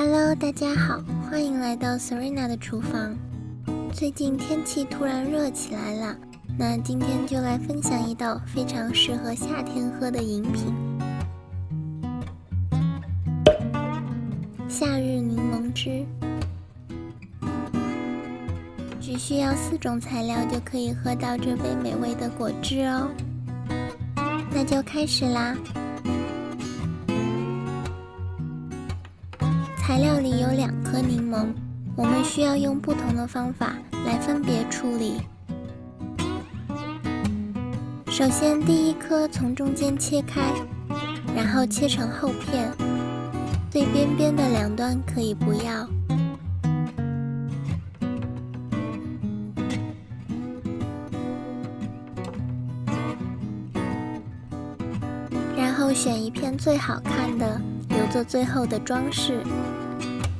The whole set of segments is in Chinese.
Hello，大家好，欢迎来到 Serena 的厨房。最近天气突然热起来了，那今天就来分享一道非常适合夏天喝的饮品——夏日柠檬汁。只需要四种材料就可以喝到这杯美味的果汁哦。那就开始啦。材料里有两颗柠檬，我们需要用不同的方法来分别处理。首先，第一颗从中间切开，然后切成厚片，最边边的两端可以不要。然后选一片最好看的，留作最后的装饰。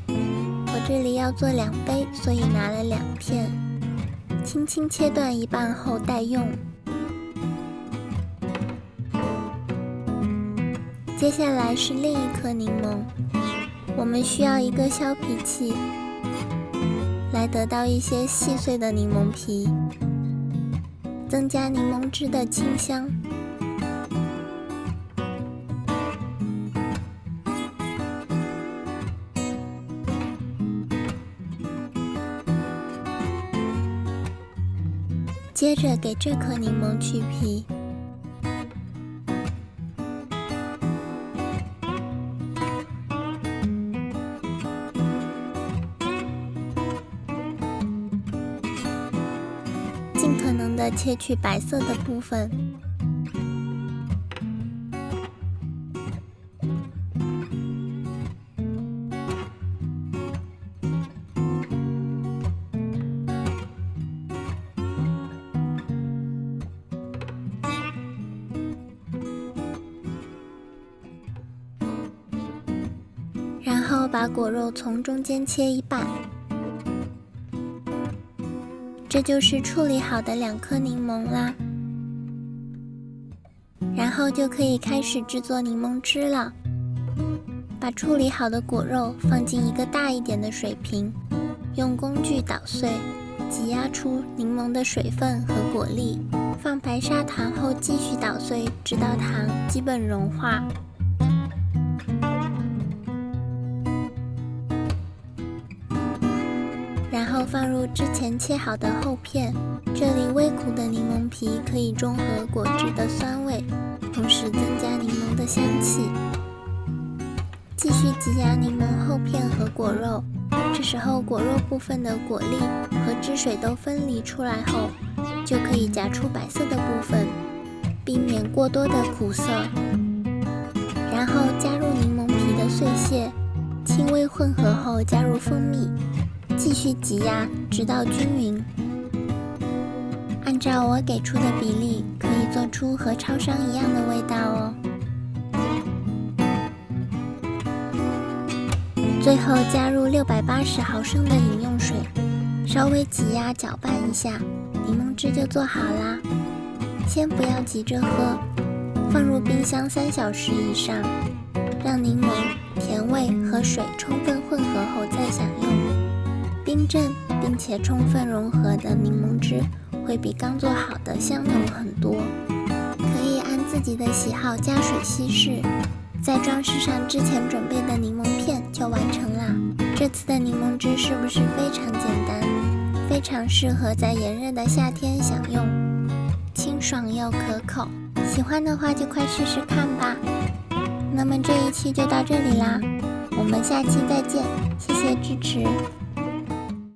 我这里要做两杯，所以拿了两片，轻轻切断一半后待用。接下来是另一颗柠檬，我们需要一个削皮器，来得到一些细碎的柠檬皮，增加柠檬汁的清香。接着给这颗柠檬去皮，尽可能的切去白色的部分。然后把果肉从中间切一半，这就是处理好的两颗柠檬啦。然后就可以开始制作柠檬汁了。把处理好的果肉放进一个大一点的水瓶，用工具捣碎，挤压出柠檬的水分和果粒。放白砂糖后继续捣碎，直到糖基本融化。后放入之前切好的厚片，这里微苦的柠檬皮可以中和果汁的酸味，同时增加柠檬的香气。继续挤压柠檬厚片和果肉，这时候果肉部分的果粒和汁水都分离出来后，就可以夹出白色的部分，避免过多的苦涩。然后加入柠檬皮的碎屑，轻微混合后加入蜂蜜。继续挤压，直到均匀。按照我给出的比例，可以做出和超商一样的味道哦。最后加入六百八十毫升的饮用水，稍微挤压搅拌一下，柠檬汁就做好啦。先不要急着喝，放入冰箱三小时以上，让柠檬甜味和水充分且充分融合的柠檬汁会比刚做好的香浓很多。可以按自己的喜好加水稀释，再装饰上之前准备的柠檬片就完成啦。这次的柠檬汁是不是非常简单？非常适合在炎热的夏天享用，清爽又可口。喜欢的话就快试试看吧。那么这一期就到这里啦，我们下期再见，谢谢支持。